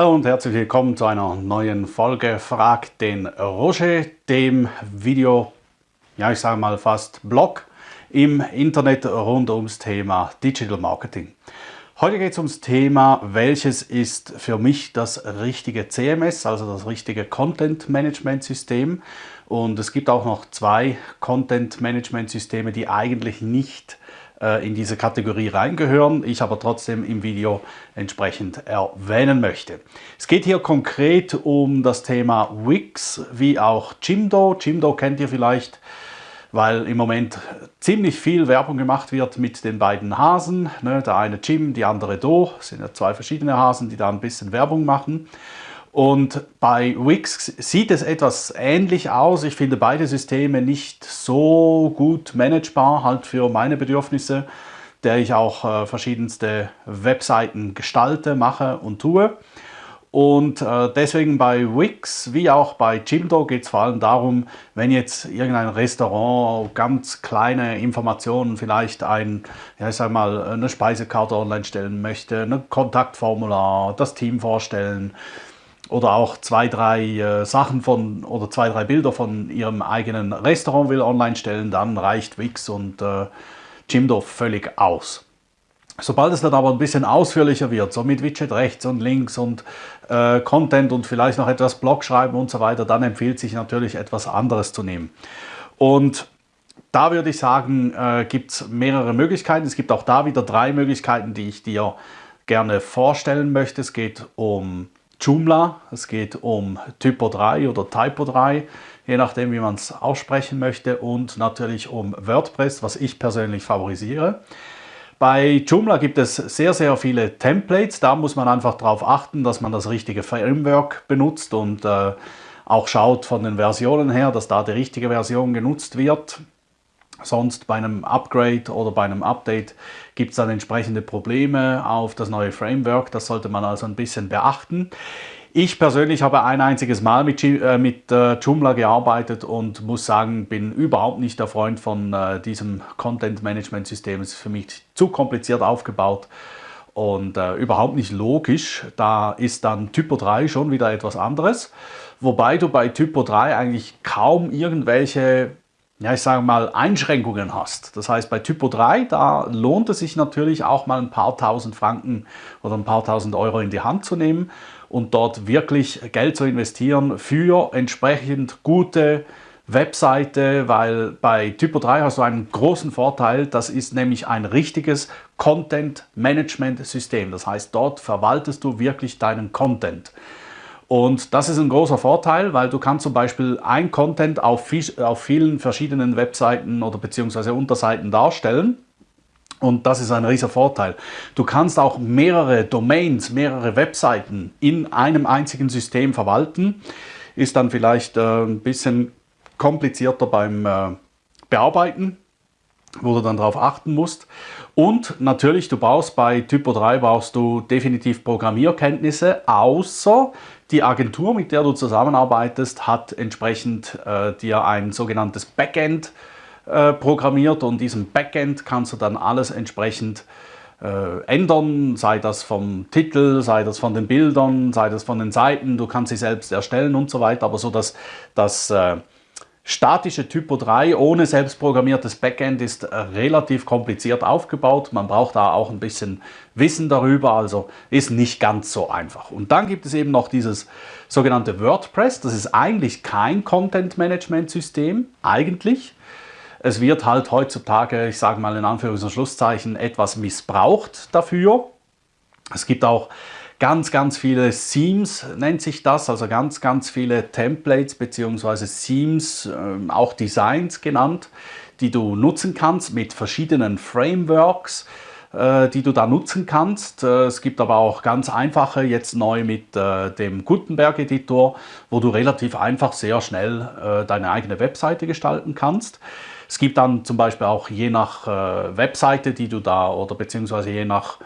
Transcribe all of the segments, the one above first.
Hallo und herzlich willkommen zu einer neuen Folge Frag den Roger, dem Video, ja ich sage mal fast Blog im Internet rund ums Thema Digital Marketing. Heute geht es ums Thema, welches ist für mich das richtige CMS, also das richtige Content Management System. Und es gibt auch noch zwei Content Management Systeme, die eigentlich nicht äh, in diese Kategorie reingehören, ich aber trotzdem im Video entsprechend erwähnen möchte. Es geht hier konkret um das Thema Wix wie auch Jimdo. Jimdo kennt ihr vielleicht, weil im Moment ziemlich viel Werbung gemacht wird mit den beiden Hasen. Ne? Der eine Jim, die andere Do, das sind ja zwei verschiedene Hasen, die da ein bisschen Werbung machen. Und bei Wix sieht es etwas ähnlich aus. Ich finde beide Systeme nicht so gut managebar, halt für meine Bedürfnisse, der ich auch äh, verschiedenste Webseiten gestalte, mache und tue. Und äh, deswegen bei Wix wie auch bei Jimdo geht es vor allem darum, wenn jetzt irgendein Restaurant ganz kleine Informationen, vielleicht ein, ja ich sag mal, eine Speisekarte online stellen möchte, ein Kontaktformular, das Team vorstellen, oder auch zwei, drei äh, Sachen von oder zwei, drei Bilder von ihrem eigenen Restaurant will online stellen, dann reicht Wix und äh, Jimdo völlig aus. Sobald es dann aber ein bisschen ausführlicher wird, so mit Widget rechts und links und äh, Content und vielleicht noch etwas Blog schreiben und so weiter, dann empfiehlt sich natürlich etwas anderes zu nehmen. Und da würde ich sagen, äh, gibt es mehrere Möglichkeiten. Es gibt auch da wieder drei Möglichkeiten, die ich dir gerne vorstellen möchte. Es geht um Joomla, es geht um Typo 3 oder Typo 3, je nachdem wie man es aussprechen möchte und natürlich um WordPress, was ich persönlich favorisiere. Bei Joomla gibt es sehr, sehr viele Templates, da muss man einfach darauf achten, dass man das richtige Framework benutzt und äh, auch schaut von den Versionen her, dass da die richtige Version genutzt wird. Sonst bei einem Upgrade oder bei einem Update gibt es dann entsprechende Probleme auf das neue Framework. Das sollte man also ein bisschen beachten. Ich persönlich habe ein einziges Mal mit, äh, äh, Joomla gearbeitet und muss sagen, bin überhaupt nicht der Freund von äh, diesem Content Management System. Es ist für mich zu kompliziert aufgebaut und äh, überhaupt nicht logisch. Da ist dann Typo 3 schon wieder etwas anderes. Wobei du bei Typo 3 eigentlich kaum irgendwelche ja, ich sage mal, Einschränkungen hast. Das heißt, bei Typo 3, da lohnt es sich natürlich auch mal ein paar tausend Franken oder ein paar tausend Euro in die Hand zu nehmen und dort wirklich Geld zu investieren für entsprechend gute Webseite, weil bei Typo 3 hast du einen großen Vorteil, das ist nämlich ein richtiges Content Management System. Das heißt, dort verwaltest du wirklich deinen Content. Und das ist ein großer Vorteil, weil du kannst zum Beispiel ein Content auf, auf vielen verschiedenen Webseiten oder beziehungsweise Unterseiten darstellen. Und das ist ein riesiger Vorteil. Du kannst auch mehrere Domains, mehrere Webseiten in einem einzigen System verwalten. Ist dann vielleicht äh, ein bisschen komplizierter beim äh, Bearbeiten, wo du dann darauf achten musst. Und natürlich, du brauchst bei Typo 3 brauchst du definitiv Programmierkenntnisse, außer die Agentur, mit der du zusammenarbeitest, hat entsprechend äh, dir ein sogenanntes Backend äh, programmiert. Und diesem Backend kannst du dann alles entsprechend äh, ändern, sei das vom Titel, sei das von den Bildern, sei das von den Seiten, du kannst sie selbst erstellen und so weiter, aber so dass das äh, statische Typo 3 ohne selbstprogrammiertes Backend ist äh, relativ kompliziert aufgebaut. Man braucht da auch ein bisschen Wissen darüber, also ist nicht ganz so einfach. Und dann gibt es eben noch dieses sogenannte WordPress. Das ist eigentlich kein Content-Management-System, eigentlich. Es wird halt heutzutage, ich sage mal in Anführungs- und Schlusszeichen, etwas missbraucht dafür. Es gibt auch ganz, ganz viele Themes nennt sich das, also ganz, ganz viele Templates bzw. Themes, äh, auch Designs genannt, die du nutzen kannst mit verschiedenen Frameworks, äh, die du da nutzen kannst. Äh, es gibt aber auch ganz einfache, jetzt neu mit äh, dem Gutenberg-Editor, wo du relativ einfach sehr schnell deine eigene Webseite gestalten kannst. Es gibt dann zum Beispiel auch je nach Webseite, die du da oder beziehungsweise je nach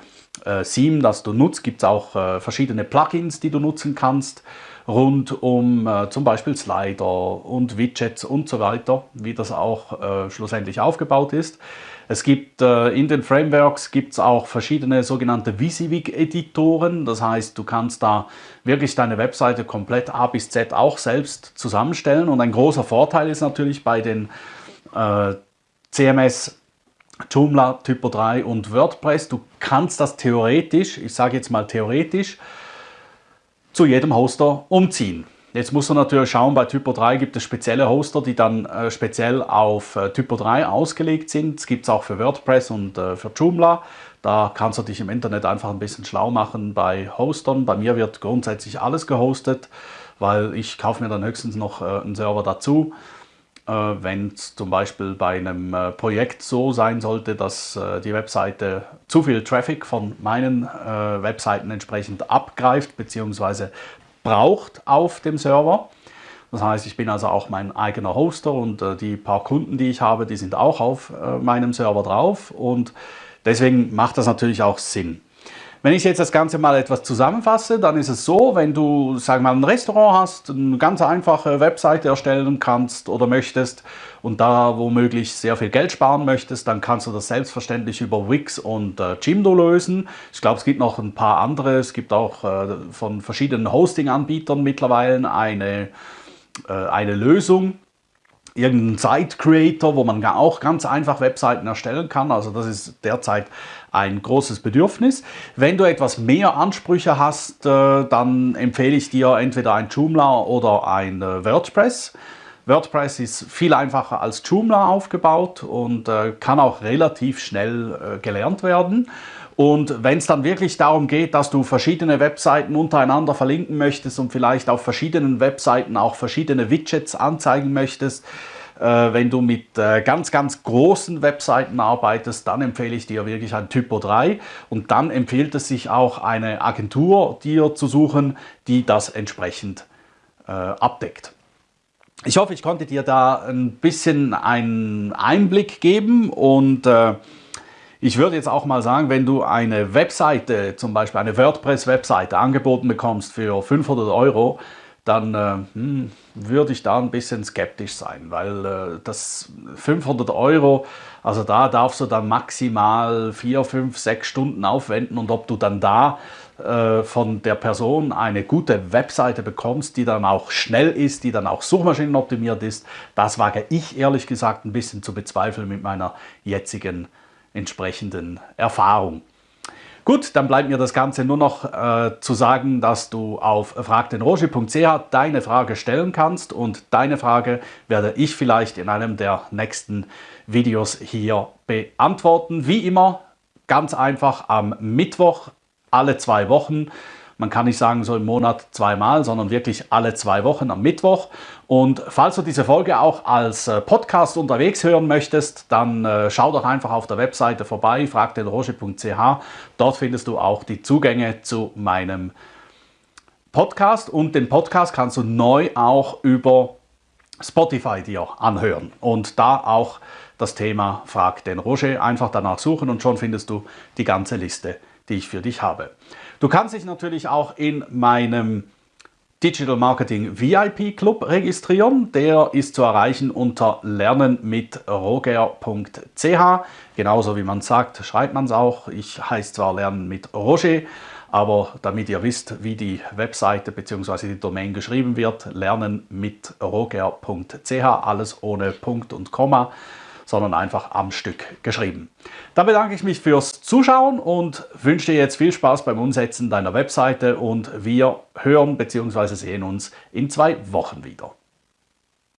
äh, Theme, das du nutzt, gibt es auch äh, verschiedene Plugins, die du nutzen kannst, rund um äh, zum Beispiel Slider und Widgets und so weiter, wie das auch äh, schlussendlich aufgebaut ist. Es gibt äh, in den Frameworks gibt's auch verschiedene sogenannte WYSIWYG-Editoren. Das heißt, du kannst da wirklich deine Webseite komplett A bis Z auch selbst zusammenstellen. Und ein großer Vorteil ist natürlich bei den äh, CMS Joomla, Typo 3 und WordPress, du kannst das theoretisch, ich sage jetzt mal theoretisch, zu jedem Hoster umziehen. Jetzt musst du natürlich schauen, bei Typo 3 gibt es spezielle Hoster, die dann äh, speziell auf äh, Typo 3 ausgelegt sind. Es gibt es auch für WordPress und äh, für Joomla. Da kannst du dich im Internet einfach ein bisschen schlau machen bei Hostern. Bei mir wird grundsätzlich alles gehostet, weil ich kaufe mir dann höchstens noch äh, einen Server dazu. Äh, wenn es zum Beispiel bei einem äh, Projekt so sein sollte, dass die Webseite zu viel Traffic von meinen Webseiten entsprechend abgreift bzw braucht auf dem Server. Das heißt, ich bin also auch mein eigener Hoster und äh, die paar Kunden, die ich habe, die sind auch auf äh, meinem Server drauf und deswegen macht das natürlich auch Sinn. Wenn ich jetzt das Ganze mal etwas zusammenfasse, dann ist es so, wenn du, sag mal, ein Restaurant hast, eine ganz einfache Webseite erstellen kannst oder möchtest und da womöglich sehr viel Geld sparen möchtest, dann kannst du das selbstverständlich über Wix und äh, Jimdo lösen. Ich glaube, es gibt noch ein paar andere. Es gibt auch äh, von verschiedenen Hosting-Anbietern mittlerweile eine, äh, eine Lösung irgendeinen Site-Creator, wo man auch ganz einfach Webseiten erstellen kann. Also das ist derzeit ein großes Bedürfnis. Wenn du etwas mehr Ansprüche hast, äh, dann empfehle ich dir entweder ein Joomla oder ein äh, WordPress. WordPress ist viel einfacher als Joomla aufgebaut und äh, kann auch relativ schnell gelernt werden. Und wenn es dann wirklich darum geht, dass du verschiedene Webseiten untereinander verlinken möchtest und vielleicht auf verschiedenen Webseiten auch verschiedene Widgets anzeigen möchtest, äh, wenn du mit äh, ganz, ganz großen Webseiten arbeitest, dann empfehle ich dir wirklich ein Typo 3 und dann empfiehlt es sich auch eine Agentur dir zu suchen, die das entsprechend äh, abdeckt. Ich hoffe, ich konnte dir da ein bisschen einen Einblick geben und ich würde jetzt auch mal sagen, wenn du eine Webseite, zum Beispiel eine WordPress-Webseite angeboten bekommst für 500 Euro, dann äh, hm, würde ich da ein bisschen skeptisch sein, weil äh, das 500 Euro, also da darfst du dann maximal 4, 5, 6 Stunden aufwenden und ob du dann da äh, von der Person eine gute Webseite bekommst, die dann auch schnell ist, die dann auch suchmaschinenoptimiert ist, das wage ich ehrlich gesagt ein bisschen zu bezweifeln mit meiner jetzigen entsprechenden Erfahrung. Gut, dann bleibt mir das Ganze nur noch äh, zu sagen, dass du auf fragdenroger.ch deine Frage stellen kannst und deine Frage werde ich vielleicht in einem der nächsten Videos hier beantworten. Wie immer, ganz einfach am Mittwoch alle zwei Wochen man kann nicht sagen so im Monat zweimal, sondern wirklich alle zwei Wochen am Mittwoch. Und falls du diese Folge auch als äh, Podcast unterwegs hören möchtest, dann äh, schau doch einfach auf der Webseite vorbei, fragdenroge.ch. Dort findest du auch die Zugänge zu meinem Podcast und den Podcast kannst du neu auch über Spotify dir anhören und da auch das Thema Frag den Roger einfach danach suchen und schon findest du die ganze Liste, die ich für dich habe. Du kannst dich natürlich auch in meinem Digital Marketing VIP Club registrieren. Der ist zu erreichen unter lernenmitroger.ch. Genauso wie man sagt, schreibt man es auch. Ich heiße zwar Lernen mit Roger, aber damit ihr wisst, wie die Webseite bzw. die Domain geschrieben wird, lernenmitroger.ch, alles ohne Punkt und Komma sondern einfach am Stück geschrieben. Dann bedanke ich mich fürs Zuschauen und wünsche dir jetzt viel Spaß beim Umsetzen deiner Webseite und wir hören bzw. sehen uns in zwei Wochen wieder.